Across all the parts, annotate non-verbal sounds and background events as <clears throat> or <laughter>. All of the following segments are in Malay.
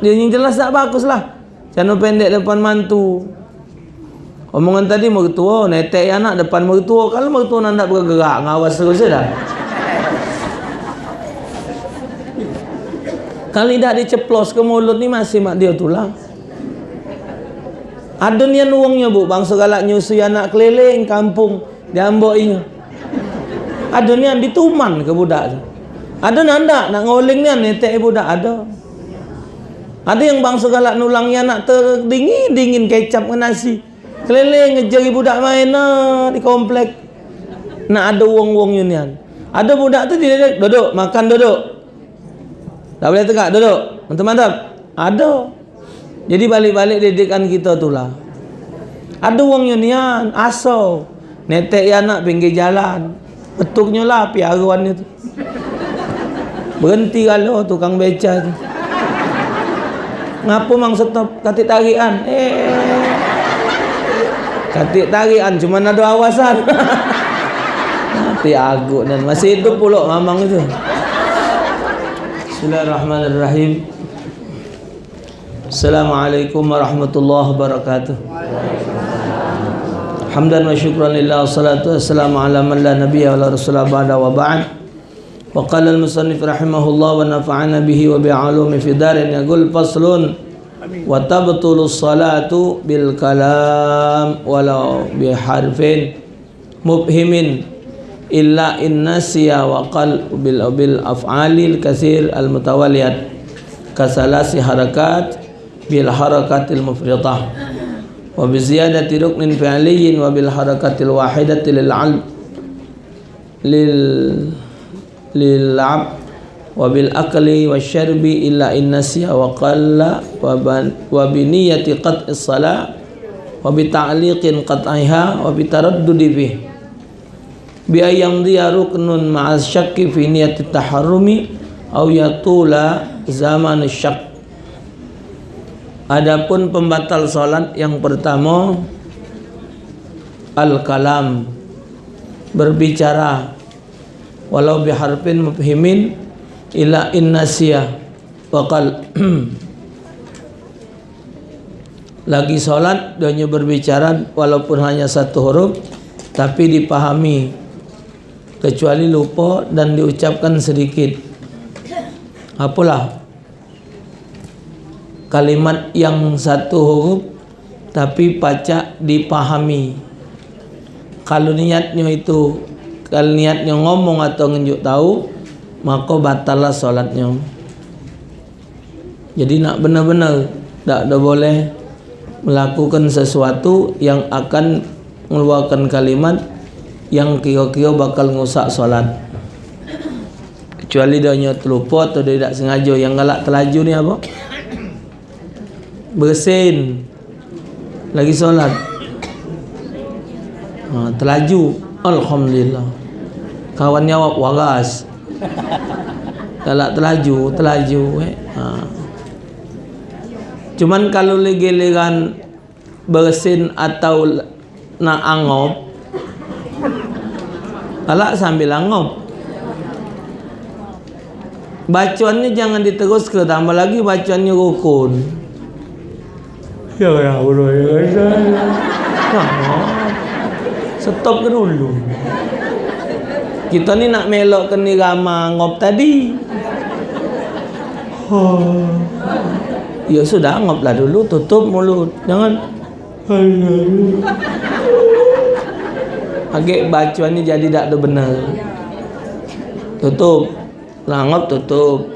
Dia yang jelas tak bagus lah. Cana pendek depan mantu. Omongan tadi mertua, netek anak depan mertua. Kalau mertua nak bergerak, ngawas terus dah. Kalau tidak diceplos ke mulut ni masih mak dia tu lah. Ada ni uangnya bu, bangsa galak nyusui anak keliling kampung diambok ini. Ada ni dituman ke budak tu. Ada nanda nak ngoling ni netek budak ada. Ada yang bangsa galak nulangnya anak terdingin dingin kecap ke nasi. Keliling ngejar budak main di komplek. Nak ada uang-uang unian. Ada budak tu dia duduk makan duduk. Tak boleh tegak duduk. Mantap-mantap. Ada. Jadi balik-balik didikan kita tu lah. Ada wong unian, aso. Netek ya anak pinggir jalan. Betuknya lah piaruan itu. Berhenti kalau tukang beca tu. Ngapa mang stop katik tarian? Eh. Katik tarian cuma ada awasan. <laughs> Nanti agak dan masih hidup pula mamang itu. Bismillahirrahmanirrahim. Assalamualaikum warahmatullahi wabarakatuh. Hamdan wa syukran lillah salatu wassalamu ala man la nabiyya wa la rasula ba'da wa ba'd. Wa qala al-musannif rahimahullah wa nafa'ana bihi wa bi'alumi fi darin yaqul faslun wa tabtulu salatu bil kalam walau bi harfin mubhimin illa in nasiya wa qal bil bil af'alil kasir al mutawaliyat kasalasi harakat mufridah wa bil akli wa syarbi illa in nasiya wa qalla wa bi niyyati qat'is salat wa bi ta'liqin qat'iha wa bi taraddudi fihi bi ayam dia ruknun ma'as syakki fi niyati taharrumi au yatula zaman syak. Adapun pembatal solat yang pertama al-kalam berbicara walau biharfin mufhimin ila innasiyah waqal <clears throat> lagi solat dia berbicara walaupun hanya satu huruf tapi dipahami. Kecuali lupa dan diucapkan sedikit. Apalah? Kalimat yang satu huruf tapi pacak dipahami. Kalau niatnya itu kalau niatnya ngomong atau nunjuk tahu maka batallah solatnya. Jadi nak benar-benar tak ada boleh melakukan sesuatu yang akan mengeluarkan kalimat yang kira-kira bakal ngusak solat. Kecuali dia hanya terlupa atau dia tidak sengaja. Yang galak terlaju ni apa? Bersin. Lagi solat. Ha, terlaju. Alhamdulillah kawan jawab waras <laughs> galak terlaju terlaju eh. ha. cuman kalau lagi-legan bersin atau nak angop Alak sambil angop. Bacaannya jangan diterus ke tambah lagi bacaannya rukun. Ya ya Allah ya. Ya. Stop ke dulu. Kita ni nak melok ke ni rama ngop tadi. Oh. Ya sudah ngoplah dulu tutup mulut. Jangan. Agak bacuan ni jadi tak ada benar. Tutup. Langop tutup.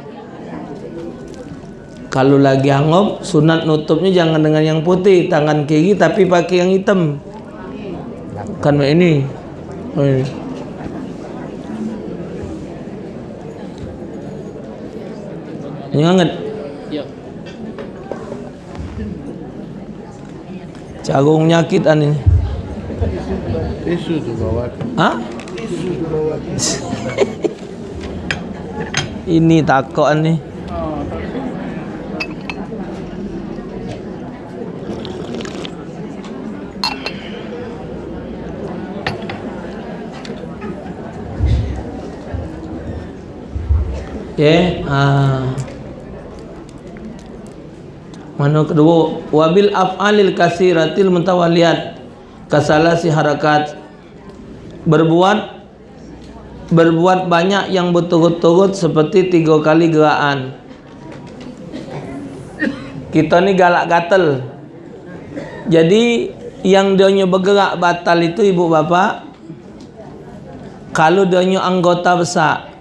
Kalau lagi angop, sunat nutupnya jangan dengan yang putih, tangan kiri tapi pakai yang hitam. Kan ini. Ini. Ini hangat. Ya. Carung nyakit ani. Tisu tu bawa. Ha? Tisu tu bawa. Ini takut ni. Okay. Ah. Mana kedua wabil af'alil kasiratil mutawaliyat kasalasi harakat. Berbuat berbuat banyak yang berturut-turut seperti tiga kali gerakan kita ni galak gatel. Jadi yang dia bergerak batal itu ibu bapa kalau dia anggota besar.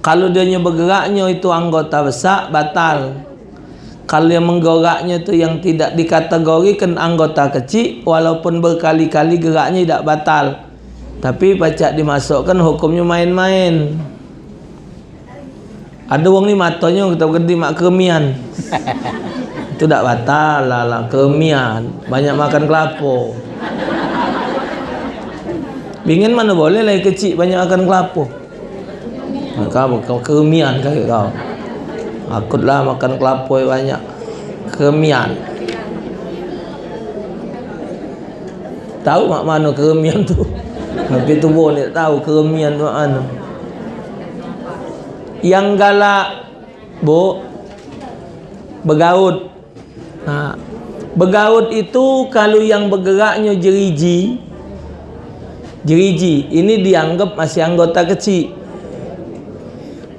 Kalau dia bergeraknya itu anggota besar batal kalau yang menggeraknya itu yang tidak dikategorikan anggota kecil walaupun berkali-kali geraknya tidak batal. Tapi pacak dimasukkan hukumnya main-main. Ada orang ni matanya kita gede mak kemian <laughs> itu tak batal lah lah kemian banyak makan kelapa. Bingin mana boleh lah kecil banyak makan kelapa. Kau kau kemian kau kau Akutlah makan kelapa banyak. Keremian. Tahu mak mana keremian tu? <laughs> Tapi tu pun tak tahu keremian tu mana. Yang galak Bu Bergaut. Ha. Bergaut itu Kalau yang bergeraknya jeriji Jeriji Ini dianggap masih anggota kecil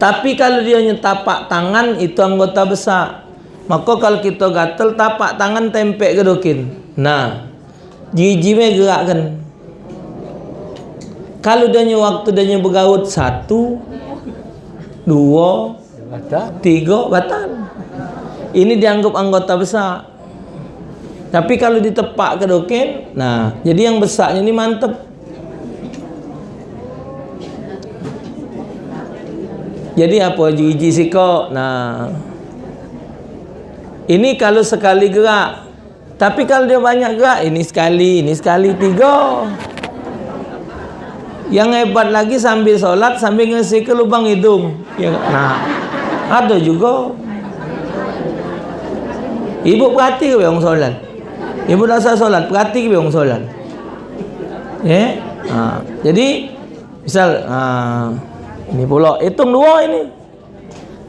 tapi kalau dia tapak tangan itu anggota besar. Maka kalau kita gatal tapak tangan tempek ke dokin. Nah, jiji me gerakkan. Kalau dia waktu dia bergaut satu, dua, tiga, batal. Ini dianggap anggota besar. Tapi kalau ditepak ke dokin, nah, jadi yang besarnya ini mantap. Jadi apa gigi sikok? Nah. Ini kalau sekali gerak. Tapi kalau dia banyak gerak, ini sekali, ini sekali tiga. Yang hebat lagi sambil solat sambil ngisi ke lubang hidung. Ya, nah. Ada juga. Ibu perhati ke orang solat? Ibu rasa solat, perhati ke orang solat? Ya. Yeah? Ha. Jadi misal ha. Ini pula hitung dua ini.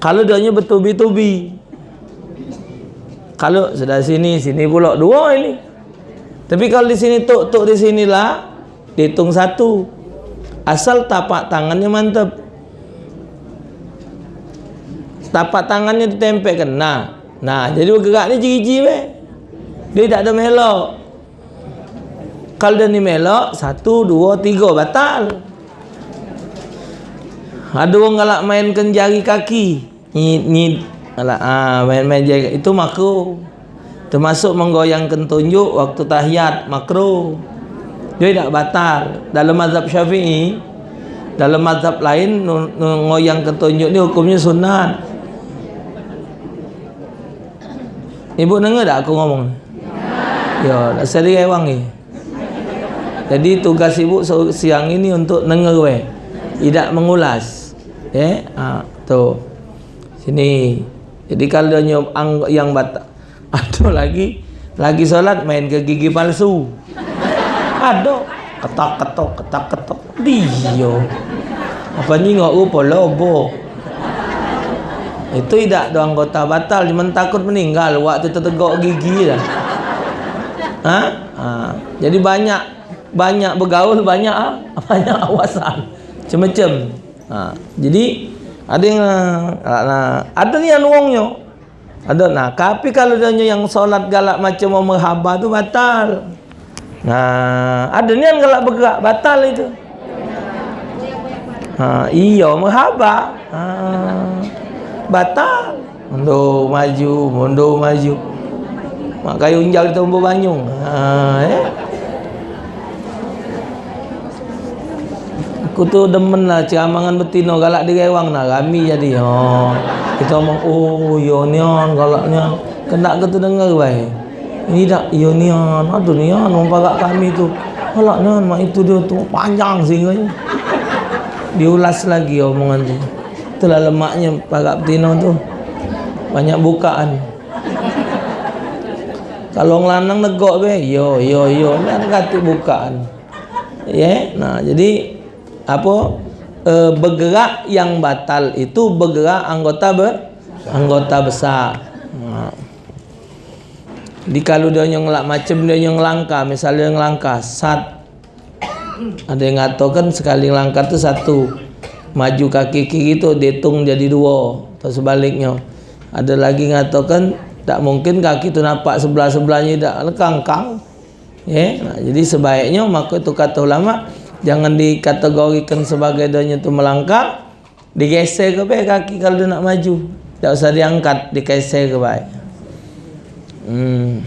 Kalau dia bertubi-tubi. Kalau sudah sini, sini pula dua ini. Tapi kalau di sini tuk tuk di sinilah dihitung satu. Asal tapak tangannya mantap. Tapak tangannya ditempelkan. Nah, nah jadi bergerak ni jiji be. Dia tak ada melok. Kalau dia ni melok, satu, dua, tiga, batal. Ada orang galak mainkan jari kaki. Ni ni galak ah main-main jari itu makro. Termasuk menggoyangkan tunjuk waktu tahiyat makro. Dia tidak batal dalam mazhab Syafi'i. Dalam mazhab lain ngoyangkan tunjuk ni hukumnya sunat. Ibu dengar tak aku ngomong? Ya, dah seri ewang ni. Jadi tugas ibu siang ini untuk dengar we. Tidak mengulas eh ha, tu. Sini. Jadi kalau dia ang, yang batal <laughs> ada lagi. Lagi solat main ke gigi palsu. Ada ketak ketok ketak ketok. Dia apa ni ngok rupa lobo. Itu tidak ada anggota batal. Cuma takut meninggal. Waktu tertegak gigi lah. Ha? ha? jadi banyak banyak bergaul banyak <laughs> banyak awasan. Macam-macam Ha, jadi ada yang nah, ada ni yang wongnya. Ada nah, tapi kalau dia yang solat galak macam mau merhaba tu batal. Nah, ada ni yang galak bergerak batal itu. Ha, iya merhaba. Ha, batal. Mundur maju, mundur maju. Mak kayu unjal kita umbu banyung. Ha, eh. Aku tu demen lah ceramangan betino galak di rewang nak rami jadi oh. Kita omong oh galak nian. Kena ke tu dengar baik? Ini tak yonion aduh nian? Orang parak kami tu. Galak nian mak itu dia tu panjang sehingga. Diulas lagi omongan tu. Itulah lemaknya parak betino tu. Banyak bukaan. Kalau ngelanang negok be yo yo yo. Kan kata bukaan. Ya yeah? nah jadi apa? E, bergerak yang batal itu bergerak anggota ber, anggota besar. Ha. Jadi kalau dia yang macam dia yang langka, misalnya yang langka, sat. Ada yang kan sekali langkah tu satu. Maju kaki kiri tu dihitung jadi dua atau sebaliknya. Ada lagi kan tak mungkin kaki tu nampak sebelah-sebelahnya tak. Lekangkang ya nah, jadi sebaiknya maka itu kata ulama jangan dikategorikan sebagai dia tu melangkah. Digeser ke baik kaki kalau dia nak maju. Tak usah diangkat digeser ke baik. Hmm.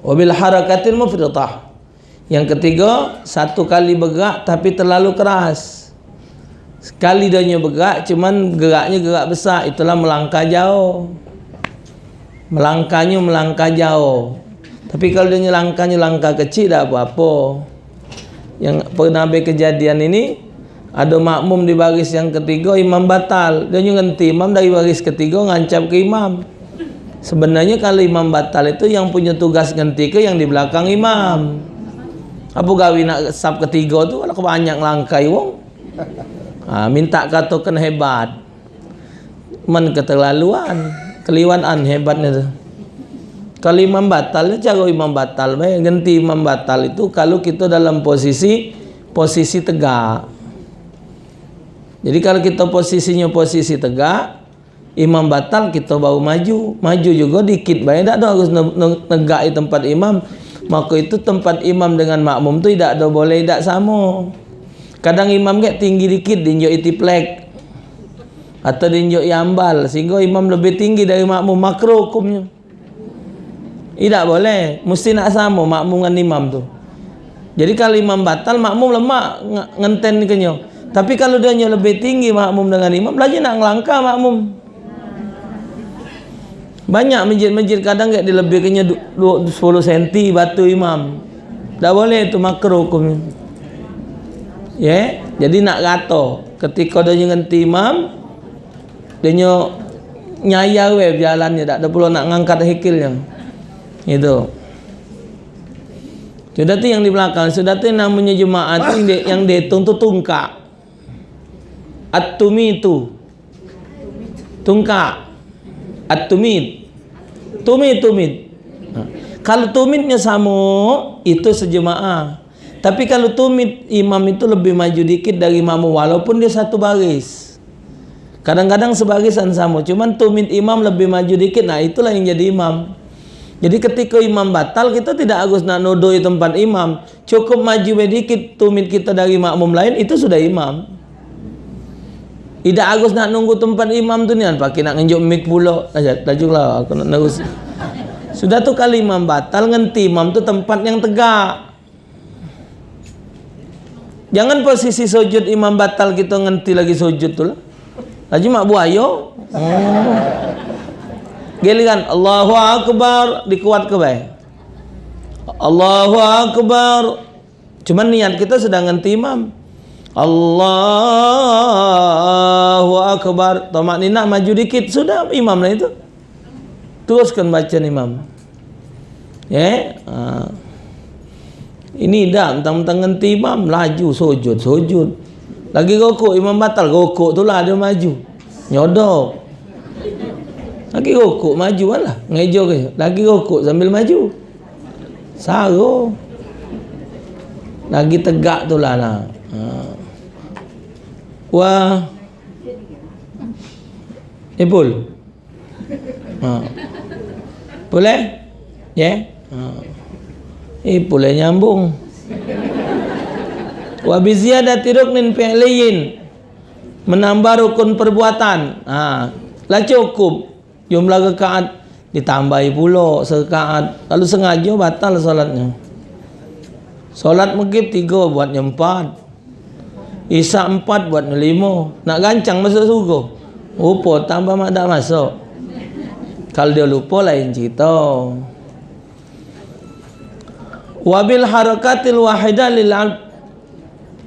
Wabil harakatil mufridah yang ketiga satu kali bergerak tapi terlalu keras. Sekali dia bergerak cuman geraknya gerak besar. Itulah melangkah jauh. Melangkahnya melangkah jauh tapi kalau dia langkahnya langkah kecil tak apa-apa yang pernah ada kejadian ini ada makmum di baris yang ketiga imam batal dia ngenti imam dari baris ketiga ngancap ke imam Sebenarnya kalau imam batal itu yang punya tugas ganti ke yang di belakang imam. Apa gawi nak sab ketiga tu kalau banyak langkai wong. Ha, minta katakan hebat. Men keterlaluan, keliwanan hebatnya tu. Kalau imam batal cara imam batal bae ganti imam batal itu kalau kita dalam posisi posisi tegak. Jadi kalau kita posisinya posisi tegak, imam batal kita baru maju. Maju juga dikit baik. Tak ada harus negak di tempat imam. Maka itu tempat imam dengan makmum tu tidak ada boleh tidak sama. Kadang imam ke tinggi dikit dinjok itiplek atau dinjok yambal sehingga imam lebih tinggi dari makmum. Makro hukumnya tidak boleh mesti nak sama makmum dengan imam tu jadi kalau imam batal makmum lemak ngenten kenyo tapi kalau dia lebih tinggi makmum dengan imam lagi nak ngelangkah makmum banyak masjid-masjid kadang dia dilebihkannya 10 cm batu imam. Tak boleh itu makruh hukumnya. Ya, jadi nak kata ketika dia ngenti imam dia nyaya we jalannya tak ada perlu nak ngangkat hikilnya. Itu. Sudah yang di belakang, sudah tu namanya jemaah tu yang, yang dihitung tu tungkak. At-tumi itu. Tungkak. At-tumid tumid tumid ha. kalau tumidnya sama itu sejemaah tapi kalau tumid imam itu lebih maju dikit dari imam walaupun dia satu baris kadang-kadang sebarisan sama cuman tumid imam lebih maju dikit nah itulah yang jadi imam jadi ketika imam batal kita tidak harus nak nodoi tempat imam cukup maju sedikit tumid kita dari makmum lain itu sudah imam tidak Agus nak nunggu tempat imam tu ni kan pakai nak ngenjuk mic pula. Tajuklah aku nak terus. Sudah tu kali imam batal ngenti imam tu tempat yang tegak. Jangan posisi sujud imam batal kita ngenti lagi sujud tu lah. Lagi mak buayo. Oh. Giliran Allahu akbar dikuat ke baik. Allahu akbar. Cuma niat kita sedang ngenti imam. Allahu Akbar Tomak ni nak maju dikit Sudah imam lah itu Teruskan baca imam Ya yeah? ha. Ini dah Mentang-mentang ngenti imam Laju sujud Sujud Lagi rokok imam batal Rokok tu lah dia maju Nyodok Lagi rokok maju lah Ngejo ke? Lagi rokok sambil maju. Saru. Lagi tegak tu lah lah ha. Wa ibul ha. boleh ya? Yeah? ha. eh boleh nyambung. Wa bi ziyadati ruknin fi'liyin menambah rukun perbuatan. Ha. Lah cukup jumlah rakaat ditambahi pula serakaat lalu sengaja batal solatnya solat maghrib tiga buatnya empat Isa empat buat lima. Nak gancang masuk surga. Lupa tambah mak tak masuk. Kalau dia lupa lain cerita. Wabil harakatil wahidah lil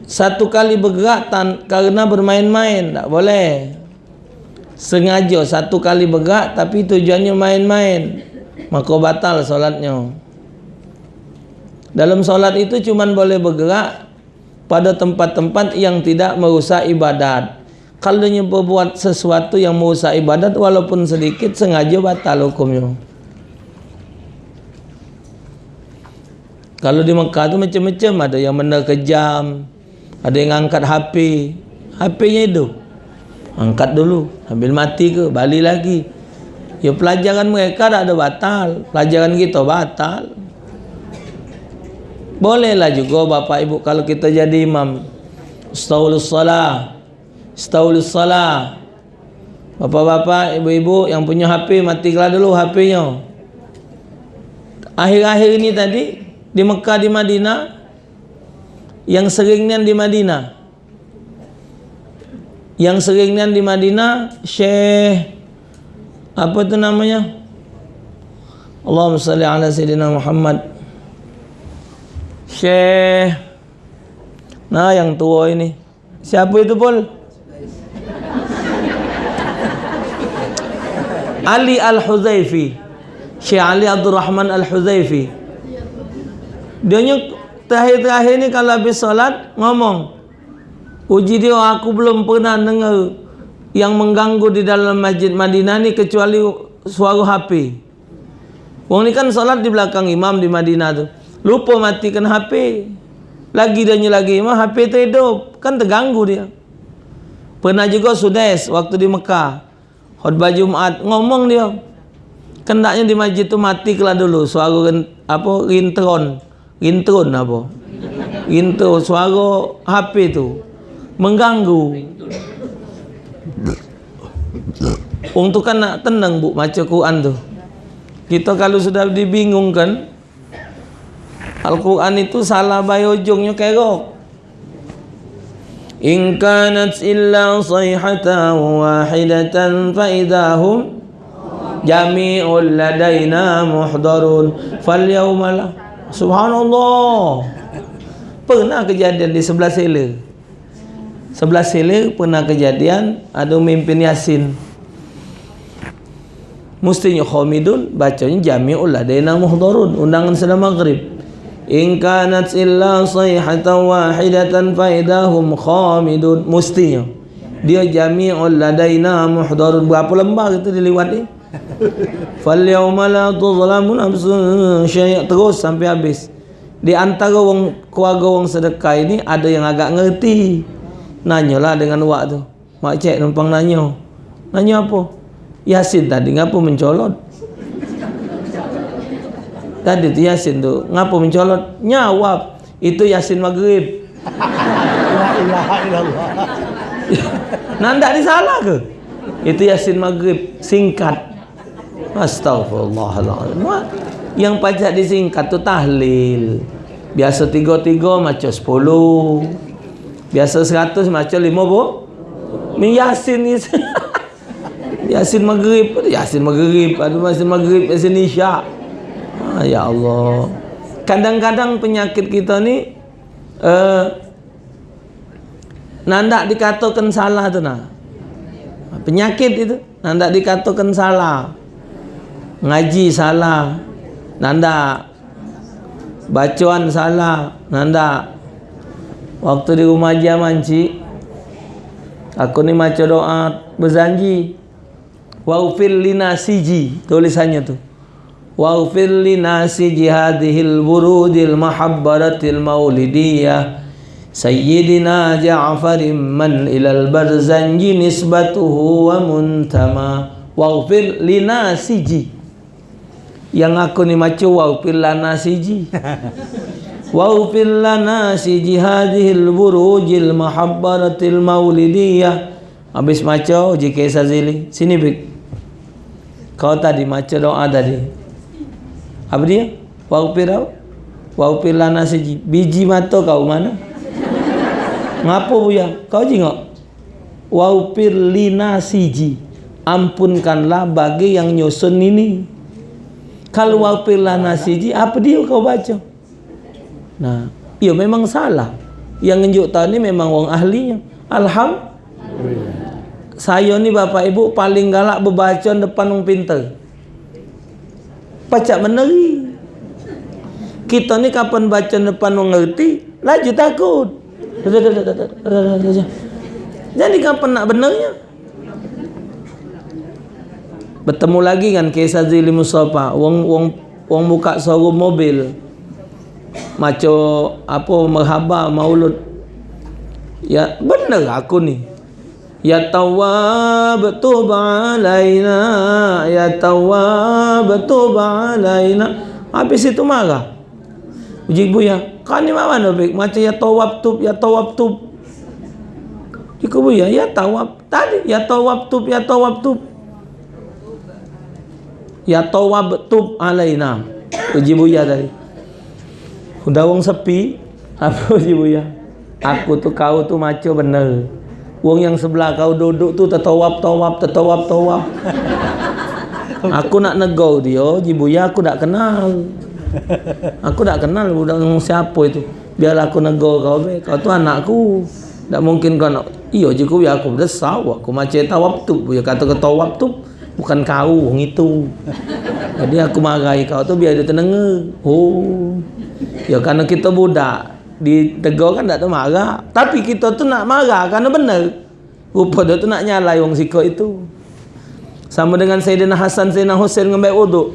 satu kali bergerak tan karena bermain-main tak boleh. Sengaja satu kali bergerak tapi tujuannya main-main. Maka batal solatnya. Dalam solat itu cuma boleh bergerak pada tempat-tempat yang tidak merusak ibadat. kalau dia berbuat sesuatu yang merusak ibadat walaupun sedikit sengaja batal hukumnya kalau di Mekah tu macam-macam ada yang benda kejam ada yang angkat HP HP nya itu angkat dulu. Sambil mati ke balik lagi. Ya pelajaran mereka tak ada batal. Pelajaran kita batal. Bolehlah juga bapak ibu kalau kita jadi imam. Astaghfirullah salah. Astaghfirullah salah. Bapak-bapak, ibu-ibu yang punya HP matilah dulu HP-nya. Akhir-akhir ini tadi di Mekah di Madinah yang seringnya di Madinah. Yang seringnya di Madinah Syekh apa tu namanya? Allahumma salli ala sayyidina Muhammad. Syekh Nah yang tua ini Siapa itu Pol? Ali Al-Huzaifi Syekh Ali Abdul Rahman Al-Huzaifi Dia terakhir-terakhir ni kalau habis solat ngomong Uji dia aku belum pernah dengar yang mengganggu di dalam masjid Madinah ni kecuali suara HP. Wong ni kan solat di belakang imam di Madinah tu. Lupa matikan HP. Lagi dia lagi imam HP tu hidup. Kan terganggu dia. Pernah juga Sudes waktu di Mekah. Khutbah Jumat ngomong dia. Kendaknya di masjid tu mati kelah dulu suara apa rintron. Rintron apa? Rintron suara HP tu mengganggu. Untuk kan nak tenang bu macam Quran tu. Kita kalau sudah dibingungkan Al-Quran itu salah bayi ujungnya kerok. In kanat illa sayhatan wahidatan fa idahum jami'ul ladaina muhdarun fal yawma subhanallah pernah kejadian di sebelah sela sebelah sela pernah kejadian ada mimpin yasin. Mestinya khamidun bacanya jami'ul ladaina muhdarun undangan sedang maghrib. In kanat illa sayhatan wahidatan faidahum khamidun Mestinya. Dia jami'ul ladaina muhdarun Berapa lembar itu dilewat ni <laughs> Fal yawma la tuzlamu nafsun syai' Terus sampai habis. Di antara wong, keluarga wong sedekah ini Ada yang agak ngerti Nanyalah dengan wak tu. Mak cik numpang nanya. Nanya apa? Yasin tadi ngapa mencolot? Tadi tu Yasin tu Ngapa mencolot? Nyawab Itu Yasin Maghrib. Nanda ni salah ke? Itu Yasin Maghrib Singkat. Astaghfirullahaladzim. Yang pajak disingkat tu tahlil. Biasa tiga-tiga macam sepuluh Biasa seratus macam lima bu Ni Yasin ni <laughs> Yasin Maghrib Yasin Maghrib Yasin Maghrib Yasin Isyak Ah, ya Allah. Kadang-kadang penyakit kita ni uh, nanda dikatakan salah tu nah. Penyakit itu nanda dikatakan salah. Ngaji salah. Nanda bacaan salah. Nanda Waktu di rumah aja manci. Aku ni macam doa berjanji Waufir lina siji tulisannya tu. Waufir lina siji hadihil burudil mahabbaratil maulidiyah. Sayyidina Ja'farim man ilal barzanji nisbatuhu wa muntama Waufir lina siji Yang aku ni macam waufir lana siji <laughs> waghfir lana siji hadhil burujil mahabbaratil maulidiyah habis macu jika sazili sini bik kau tadi macu doa tadi apa dia? Waupir apa? Waupir lana seji. Biji mata kau mana? Ngapa buya? Kau jengok. Waupir lina siji. Ampunkanlah bagi yang nyusun ini. Kalau waupir lana siji, apa dia kau baca? Nah, ia memang salah. Yang nunjuk tahu ni memang orang ahlinya. Alhamdulillah. Saya ni bapak ibu paling galak berbaca depan orang pintar. Pacak meneri. Kita ni kapan baca depan mengerti laju takut. Jadi kapan nak benarnya bertemu lagi kan kisah Zili Musafa wong wong wong buka showroom mobil macam apa merhaba maulud. Ya benar aku ni. Ya tawab tub alaina. Ya tawab tub alaina. Habis itu marah. Uji buya kan ni mana baik macam ya tawab tub ya tawab tub. Iku buya ya tawab tadi ya tawab tub ya tawab tub. Ya tawab tub alaina. Uji buya tadi Udah wong sepi, <laughs> apa sih bu ya? Aku tuh kau tuh maco bener. Wong yang sebelah kau duduk tuh tetawap tawap tetawap tawap. <laughs> Aku nak nego dia, ya aku tak kenal. Aku tak kenal budak siapa itu. Biar aku nego kau be, kau tuh anakku. Tak mungkin kau nak. Iyo jiku ya aku besar, aku macam tawap tuh. Ya kata ke tawap tuh bukan kau, wong itu. Jadi aku marahi kau tuh biar dia tenang. Oh. Ya karena kita budak ditegur kan tak ada marah. Tapi kita tu nak marah kerana benar. Rupa dia tu nak nyalai orang sikap itu. Sama dengan Sayyidina Hasan Sayyidina Hussein ngambil wuduk.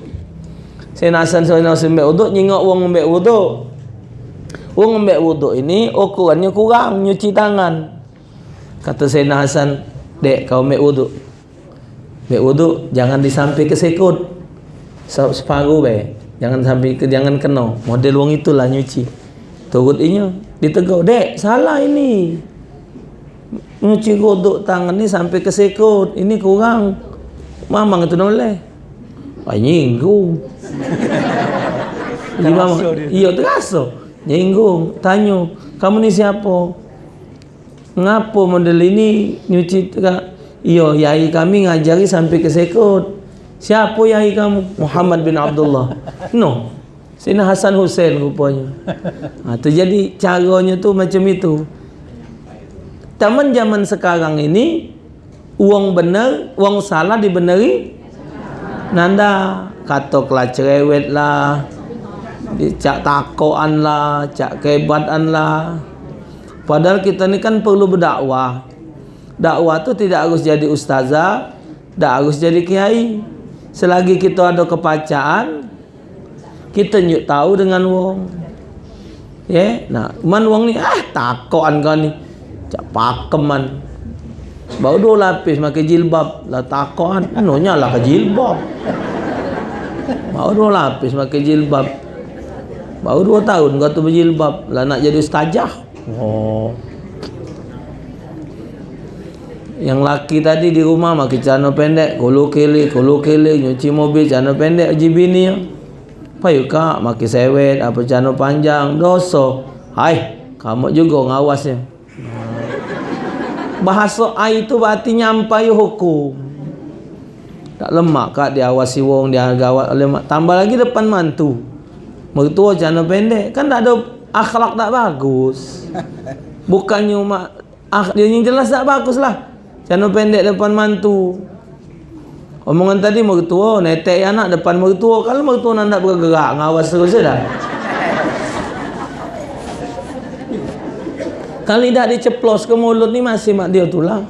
Sayyidina Hasan Sayyidina Hussein ngambil wuduk, nyingok orang ngambil wuduk. Orang ngambil wuduk ini ukurannya kurang nyuci tangan. Kata Sayyidina Hasan, dek kau ambil wuduk. Ambil wuduk, jangan disampai ke sekut. Separuh baik. Jangan sampai ke jangan kena. Model wong itulah nyuci. Turut inya ditegur, "Dek, salah ini." Nyuci kodok tangan ni sampai ke sekut. Ini kurang. Mamang itu noleh. Ay ah. Terasa Iya terasa. Nyinggung. Tanya, kamu ni siapa? Ngapa model ini nyuci Iya, yai kami ngajari sampai ke sekut. Siapa yai kamu? Muhammad bin Abdullah. No. Sina Hasan Hussein rupanya. Ha, tu jadi caranya tu macam itu. Taman zaman sekarang ini uang benar, uang salah dibenari. Nanda kata kelah cerewet lah. Cak takoan lah, cak kehebatan lah. Padahal kita ni kan perlu berdakwah. Dakwah tu tidak harus jadi ustazah, tidak harus jadi kiai selagi kita ada kepacaan kita nyuk tahu dengan wong. Ya nah man wong ni ah takokan kau ni. Cak pakeman baru dua lapis pakai jilbab. Lah takokan anunya lah ke jilbab. Baru dua lapis pakai jilbab. Baru dua tahun kau tu berjilbab. Lah nak jadi ustazah. Oh yang laki tadi di rumah makin celana pendek kolo kele kolo kele nyuci mobil celana pendek uji bini. Ya payu kak? Makin sewet apa celana panjang dosa. Hai kamu juga ngawasnya bahasa ai itu berarti nyampai hukum. Tak lemak kak diawasi wong dia gawat lemak tambah lagi depan mantu. Mertua celana pendek. Kan tak ada akhlak tak bagus. Bukannya mak ah, dia yang jelas tak bagus lah Cana pendek depan mantu. Omongan tadi mertua, netek anak depan mertua. Kalau mertua nak nak bergerak, ngawas terus dah. Kali dah diceplos ke mulut ni masih mak dia tulang.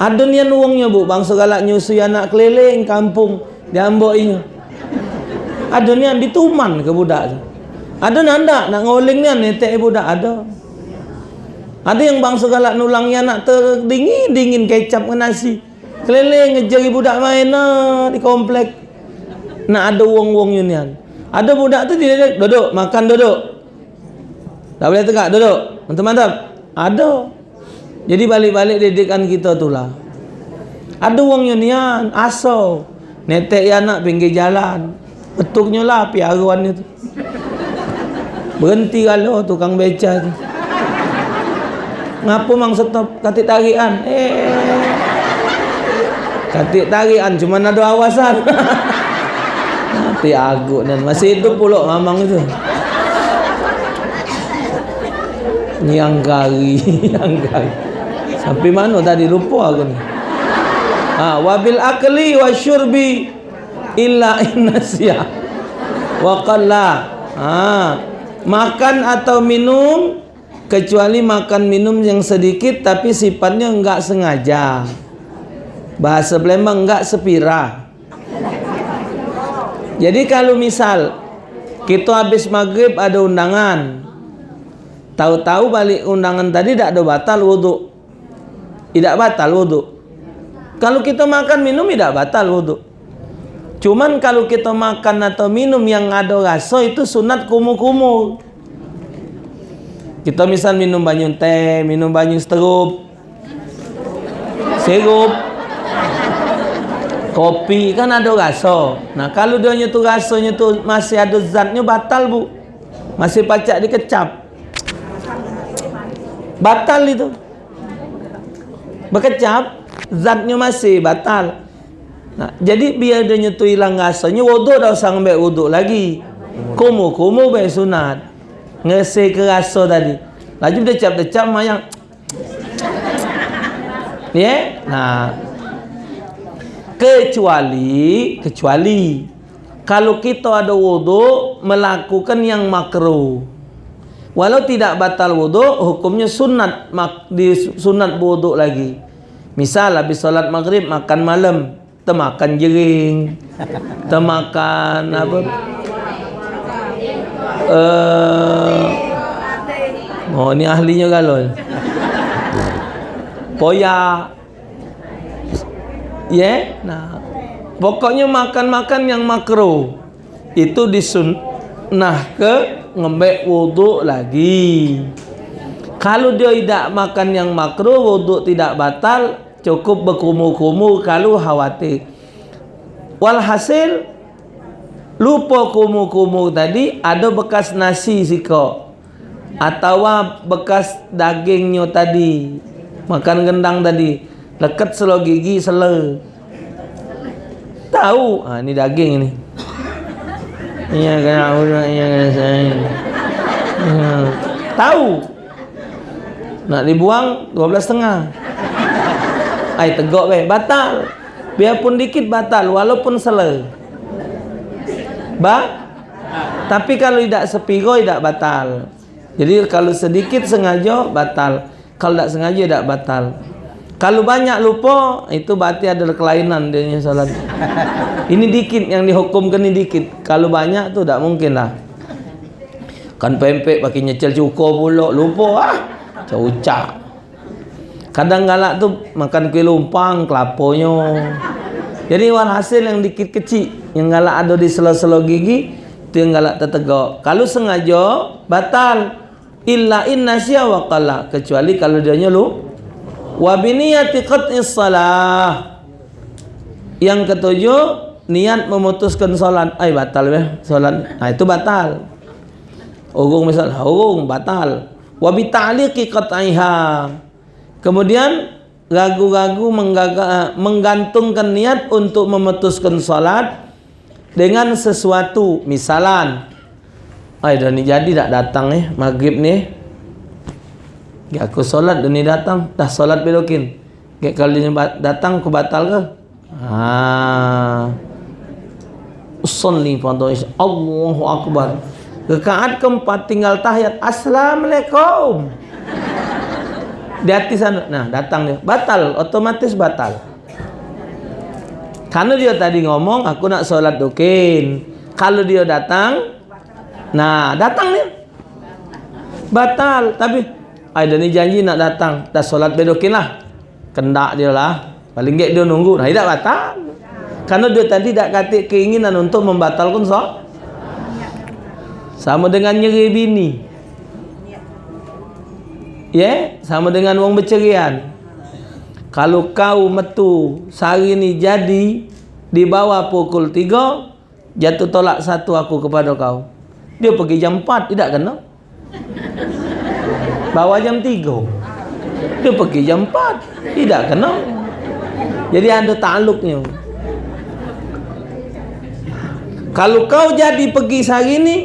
Ada nian uangnya bu, bangsa galak nyusui anak keliling kampung diambok ini. Ada nian dituman ke budak. Ada nanda nak ngoling nian netek budak ada. Ada yang bangsa galak nulangnya nak terdingin dingin kecap ke nasi. Keliling ngejari budak main di komplek. Nak ada wong-wong unian. Ada budak tu dia duduk, makan duduk. Tak boleh tegak duduk. Mantap-mantap. Ada. Jadi balik-balik didikan kita tu lah. Ada wong unian, aso. Netek ya anak pinggir jalan. Betuknya lah piaruan itu. Berhenti kalau tukang beca tu. Ngapa mang stop katik tarian? Eh. Katik tarian cuma ada awasan. <laughs> Mati aguk dan masih hidup pula mamang itu. Nyang kari, <laughs> nyang kari. Sampai mana tadi lupa aku ni. Ha, wabil akli wa syurbi illa <laughs> innasya. Wa qalla. Ha, makan atau minum kecuali makan minum yang sedikit tapi sifatnya enggak sengaja. Bahasa Palembang enggak sepira. Jadi kalau misal kita habis maghrib ada undangan. Tahu-tahu balik undangan tadi tidak ada batal wudhu tidak batal wudhu kalau kita makan minum tidak batal wudhu cuman kalau kita makan atau minum yang ada rasa itu sunat kumuh-kumuh kita misal minum banyu teh, minum banyu seterup, sirup, kopi kan ada rasa. Nah kalau dia tu rasanya tu masih ada zatnya batal bu, masih pacak dikecap, batal itu. Berkecap, zatnya masih batal. Nah, jadi biar dia tu hilang rasanya, wuduk dah usah ambil wuduk lagi. Kumu, kumu baik sunat ngesih ke rasa tadi. Laju dia cap dia cap mayang. Ya yeah? nah. Kecuali kecuali kalau kita ada wudu melakukan yang makruh. Walau tidak batal wudu hukumnya sunat di sunat wudu lagi. Misal habis solat maghrib makan malam temakan jering temakan apa uh, oh ni ahlinya galon. Poya. Ya yeah? nah. Pokoknya makan-makan yang makro. Itu disunnah ke ngembek wuduk lagi. Kalau dia tidak makan yang makro wuduk tidak batal cukup berkumur-kumur kalau khawatir. Walhasil lupa kumu-kumu tadi ada bekas nasi siko. Atau bekas dagingnya tadi. Makan gendang tadi. Lekat selo gigi sele. Tahu? Ah ini daging ini. Iya iya ya. tahu? Nak dibuang dua belas setengah. Ay tegok be batal. Biarpun dikit batal. Walaupun sele ba? Tapi kalau tidak sepiro tidak batal. Jadi kalau sedikit sengaja batal. Kalau tidak sengaja tidak batal. Kalau banyak lupa itu berarti ada kelainan dia salat. Ini dikit yang dihukumkan ini dikit. Kalau banyak tu tidak mungkin lah. Kan pempek pakai nyecel cukup pula lupa ah. Caucak. Kadang galak tu makan kuih lumpang kelaponya. Jadi walhasil yang dikit kecil yang galak ada di sela-sela gigi itu yang galak tertegak kalau sengaja batal. Illa inna sya wa qala kecuali kalau dia nyelu wa biniyati qat'is salah yang ketujuh niat memutuskan solat. Ay batal ya solat. Nah itu batal. Urung misal urung batal. Wa bi ta'liqi qat'iha. Kemudian ragu-ragu menggantungkan niat untuk memutuskan solat dengan sesuatu misalan. Ay dah ni jadi tak datang ni maghrib ni. Ya aku solat dah ni datang. Dah solat belokin. Ya, kalau dia datang aku batal ke? Ha usalli pada Allahu akbar. Rakaat keempat tinggal tahiyat. Assalamualaikum. Di hati sana. Nah datang dia. Batal. Otomatis batal karena dia tadi ngomong aku nak solat dukin. Kalau dia datang, nah datang dia. Batal. Tapi, ada ni janji nak datang. Dah solat bedokin lah. Kendak dia lah. Paling gak dia nunggu. Nah, tidak batal. Karena dia tadi tak kata keinginan untuk membatalkan solat. Sama dengan nyeri bini. Ya, yeah? sama dengan wong bercerian kalau kau metu sehari ni jadi di bawah pukul 3 jatuh tolak satu aku kepada kau. Dia pergi jam 4 tidak kena. Bawa jam 3 dia pergi jam 4 tidak kena. Jadi ada takluknya. Kalau kau jadi pergi sehari ni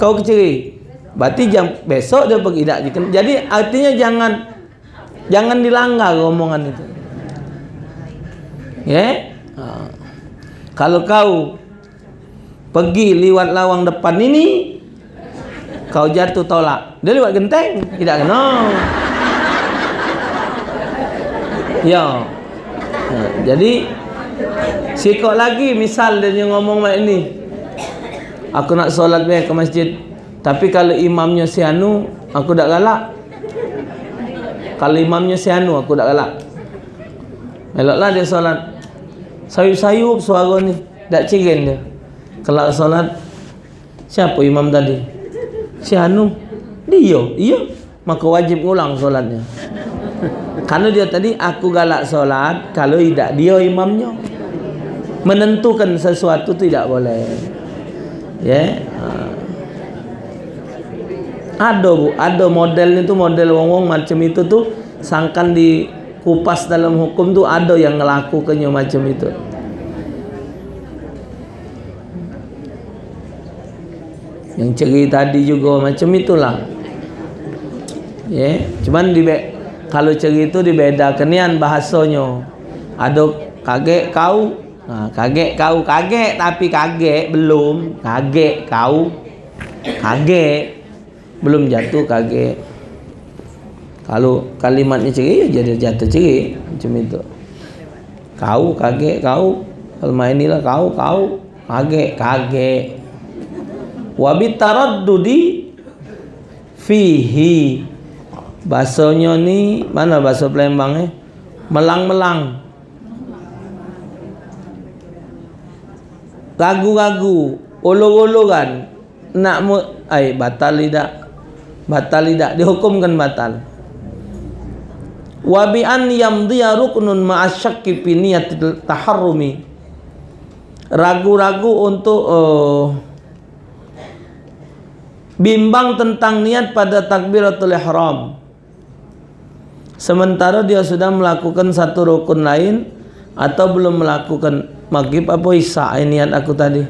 kau keceri. Berarti jam besok dia pergi tidak. Jadi artinya jangan Jangan dilanggar omongan itu. Ya. Yeah? Ha. Kalau kau pergi lewat lawang depan ini kau jatuh tolak dia lewat genteng tidak kena ya ha, jadi sikok lagi misal dia ngomong macam ni aku nak solat ke masjid tapi kalau imamnya si anu aku tak galak kalau imamnya si anu aku tak galak. Eloklah dia solat. Sayup-sayup suara ni tak cirin dia. Kalau solat siapa imam tadi? Si Anu. Dia iya. Maka wajib ulang solatnya. Karena dia tadi aku galak solat kalau tidak dia imamnya. Menentukan sesuatu tidak boleh. Ya yeah. Ada bu. Ada model itu model wong-wong macam itu tuh sangkan di kupas dalam hukum tuh ada yang ngelakukannya macam itu. Yang ceri tadi juga macam itulah. Ya yeah. cuman di kalau ceri itu dibedakan nian bahasanya. Ada kaget kau. Ha, kaget kau. Kaget tapi kaget belum. Kaget kau. Kaget belum jatuh kaget kalau kalimatnya ceri ya jadi jatuh ceri macam itu. Kau kaget kau. Kalau inilah kau kau. Kaget kaget wa bitaraddudi fihi. Bahasanya ni mana bahasa Palembang eh melang-melang. Ragu-ragu. Ulur-uluran nak mu ai batal tidak batal tidak? Dihukumkan batal. Wa bi an yamdiya ruknun ma'asyakki fi niyatil taharrumi. Ragu-ragu untuk uh, bimbang tentang niat pada takbiratul ihram. Sementara dia sudah melakukan satu rukun lain atau belum melakukan. Maghrib apa isya? Ini niat aku tadi.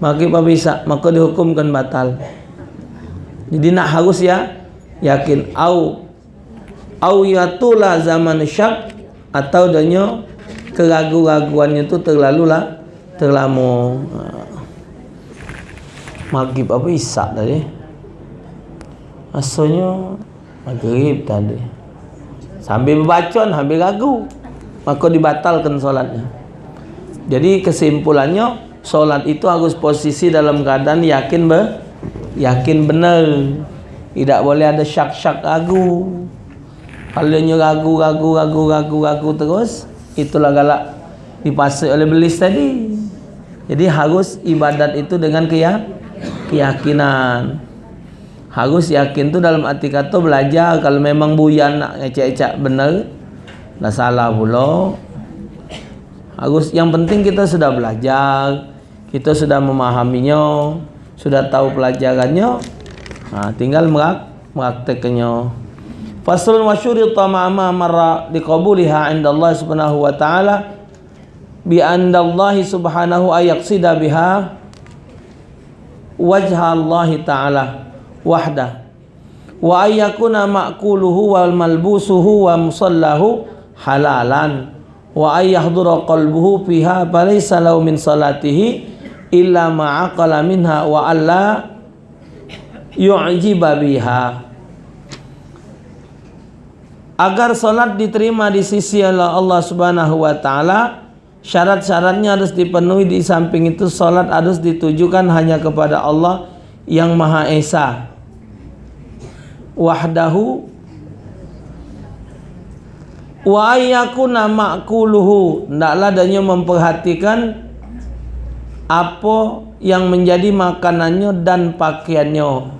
Maghrib apa isya? Maka dihukumkan batal jadi nak harus ya yakin. Au au yatula zaman syak atau danya keraguan-raguannya itu terlalu lah terlalu maghrib apa isak tadi? Asalnya maghrib tadi. Sambil berbaca sambil ragu maka dibatalkan solatnya. Jadi kesimpulannya solat itu harus posisi dalam keadaan yakin be yakin benar tidak boleh ada syak-syak ragu. Kalau dia ragu ragu ragu ragu ragu terus itulah galak dipasai oleh belis tadi. Jadi harus ibadat itu dengan keyakinan. Harus yakin tu dalam arti kata belajar. Kalau memang buyan nak ngecek-ngecek benar dah salah pula. Harus yang penting kita sudah belajar kita sudah memahaminya sudah tahu pelajarannya ha, tinggal merak meraktekannya. Faslun wa syurita ma'ama marra liqabuliha inda Allah subhanahu wa ta'ala bi anda Allah subhanahu ayaqsida biha wajha Allah Ta'ala wahda wa ayyakuna ma'kuluhu wal malbusuhu wa musallahu halalan. Wa ayyahdura qalbuhu fiha falaysa lahu min salatihi illa ma'aqala minha wa alla yu'jiba biha. Agar salat diterima di sisi Allah Subhanahu wa taala syarat-syaratnya harus dipenuhi di samping itu solat harus ditujukan hanya kepada Allah yang Maha Esa. Wahdahu wa ayyakuna ma'kuluhu. Ndaklah adanya memperhatikan apa yang menjadi makanannya dan pakaiannya?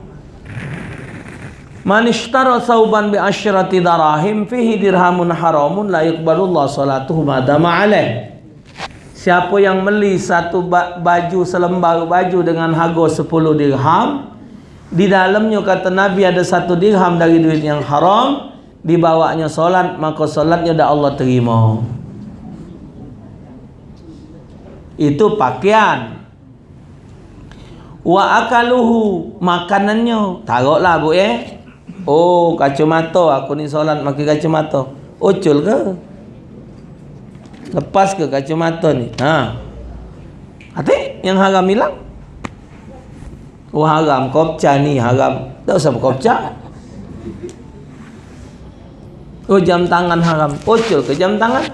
Man ishtara sauban bi asyrati darahim fihi dirhamun haramun la yuqbalullah salatuhu madama alaih. Siapa yang beli satu baju selembar baju dengan harga 10 dirham di dalamnya kata Nabi ada satu dirham dari duit yang haram dibawanya solat maka solatnya dah Allah terima itu pakaian wa akaluhu makanannya taruhlah bu eh oh kacamata aku ni solat pakai kacamata ucul ke Lepas ke kacamata ni? Ha. Hati yang haram hilang. Oh haram, kopca ni haram. Tak usah kopca. Oh jam tangan haram. Ocol ke jam tangan?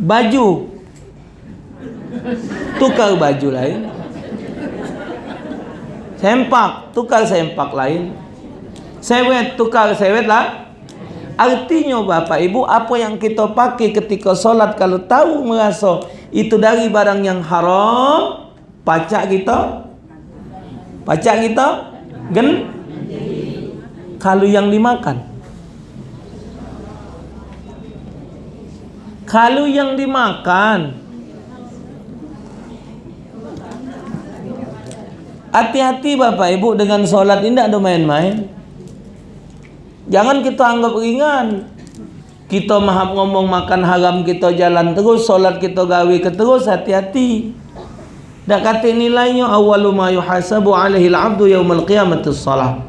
Baju. Tukar baju lain. Sempak, tukar sempak lain. Sewet, tukar sewet lah. Artinya Bapak Ibu, apa yang kita pakai ketika solat kalau tahu merasa itu dari barang yang haram, pacak kita Pacak kita gen kalau yang dimakan. Kalau yang dimakan Hati-hati Bapak Ibu dengan solat ini tidak ada main-main. Jangan kita anggap ringan. Kita mahap ngomong makan haram kita jalan terus, solat kita gawe ke terus, hati-hati. Dah kata nilainya awalu ma yuhasabu alaihi al-'abdu yaumal qiyamati shalah.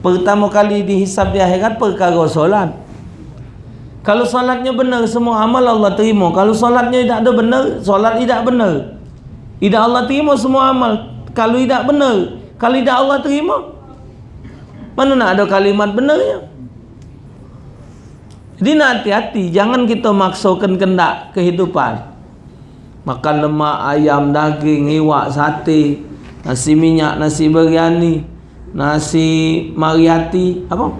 Pertama kali dihisab di akhirat perkara solat. Kalau solatnya benar semua amal Allah terima. Kalau solatnya tidak ada benar, solat tidak benar. Tidak Allah terima semua amal. Kalau tidak benar, kalau tidak Allah terima. Mana nak ada kalimat benarnya? Jadi nak hati-hati, jangan kita maksakan kendak kehidupan makan lemak ayam, daging, iwak, sate, nasi minyak, nasi biryani, nasi mariati, apa?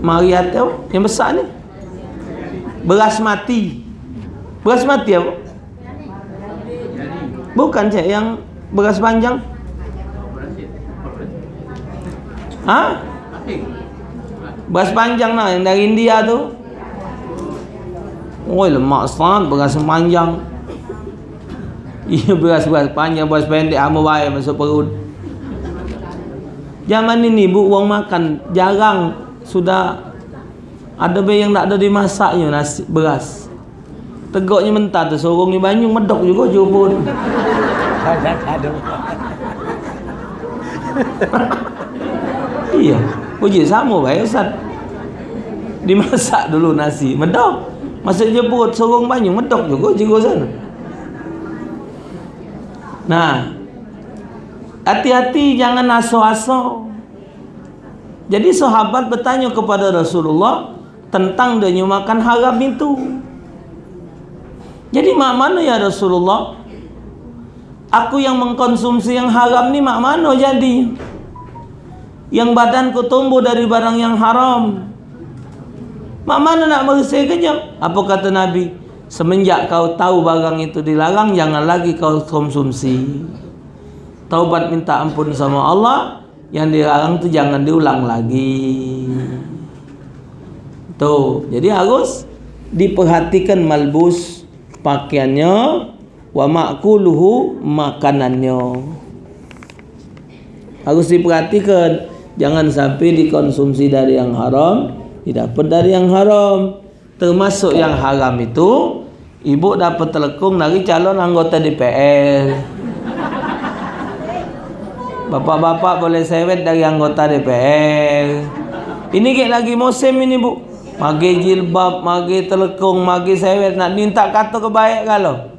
Mariati apa? Yang besar ni. Beras mati. Beras mati apa? Bukan cik yang beras panjang. Ha? Beras panjang lah yang dari India tu. Oh lemak sangat beras panjang. Ia beras-beras panjang, beras pendek hama baik masuk perut. Zaman ini bu uang makan jarang sudah ada bayi yang tak ada dimasaknya nasi beras. Tegaknya mentah tu sorong ni banyu medok juga jubun. <laughs> iya, puji sama baik Ustaz. Dimasak dulu nasi, medok. Masa jemput sorong banyu medok juga jigo sana. Nah. Hati-hati jangan aso-aso. Jadi sahabat bertanya kepada Rasulullah tentang dia makan haram itu. Jadi mak mana ya Rasulullah? Aku yang mengkonsumsi yang haram ni mak mana jadi? Yang badanku tumbuh dari barang yang haram. Mak mana nak bersihkannya? Apa kata Nabi? Semenjak kau tahu barang itu dilarang, jangan lagi kau konsumsi. Taubat minta ampun sama Allah, yang dilarang itu jangan diulang lagi. Tuh, jadi harus diperhatikan malbus pakaiannya wa makuluhu makanannya. Harus diperhatikan jangan sampai dikonsumsi dari yang haram didapat dari yang haram. Termasuk yang haram itu ibu dapat telekung dari calon anggota DPR bapak-bapak boleh sewet dari anggota DPR ini kayak lagi musim ini bu. Magi jilbab, magi telekung, magi sewet. Nak minta kata kebaik kalau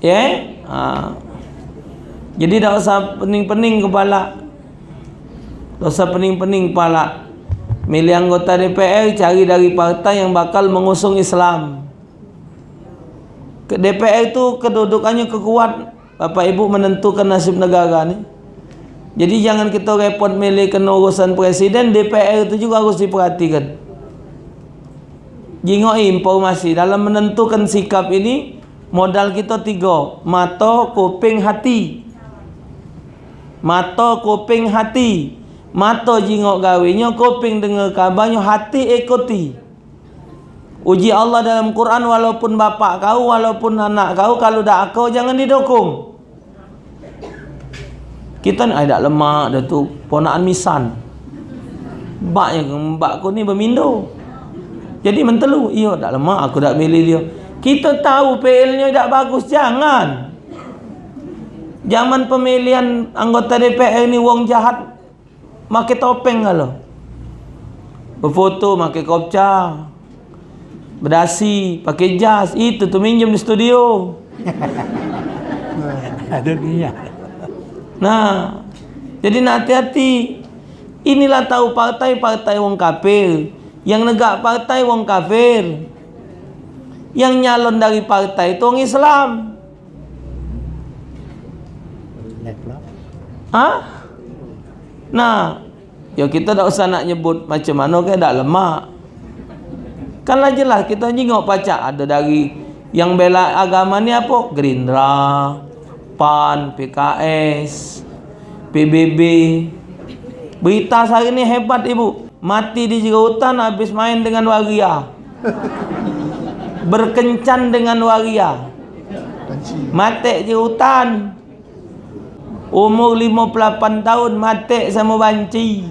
ya yeah? ha. jadi tak usah pening-pening kepala tak usah pening-pening kepala Milih anggota DPR cari dari partai yang bakal mengusung Islam. DPR itu kedudukannya kekuat. Bapak Ibu menentukan nasib negara ni. Jadi jangan kita repot milih urusan presiden, DPR itu juga harus diperhatikan. Jingok informasi dalam menentukan sikap ini modal kita tiga. Mata, kuping, hati. Mata, kuping, hati. Mata jingok gawinya kuping dengar kabarnya hati ikuti. Uji Allah dalam Quran walaupun bapak kau walaupun anak kau kalau dah kau jangan didukung. Kita ni ada lemak dah tu. Ponaan misan. Bak yang ni bermindo. Jadi mentelu iya tak lemak aku dah milih dia kita tahu PL nya tak bagus jangan zaman pemilihan anggota DPR ni wong jahat Makai topeng kalau. Berfoto pakai kopca. Berdasi pakai jas. Itu tu minjem di studio. <laughs> Nah, jadi nak hati-hati. Inilah tahu partai-partai wong kafir. Yang negak partai wong kafir. Yang nyalon dari partai itu wong Islam. Ha? Nah, ya kita tak usah nak nyebut macam mana ke dak lemak. Kan lah jelas kita jengok pacak ada dari yang bela agama ni apa? Gerindra, PAN, PKS, PBB. Berita hari ni hebat ibu. Mati di jiga hutan habis main dengan waria. Berkencan dengan waria. Mati di hutan. Umur 58 tahun mati sama banci.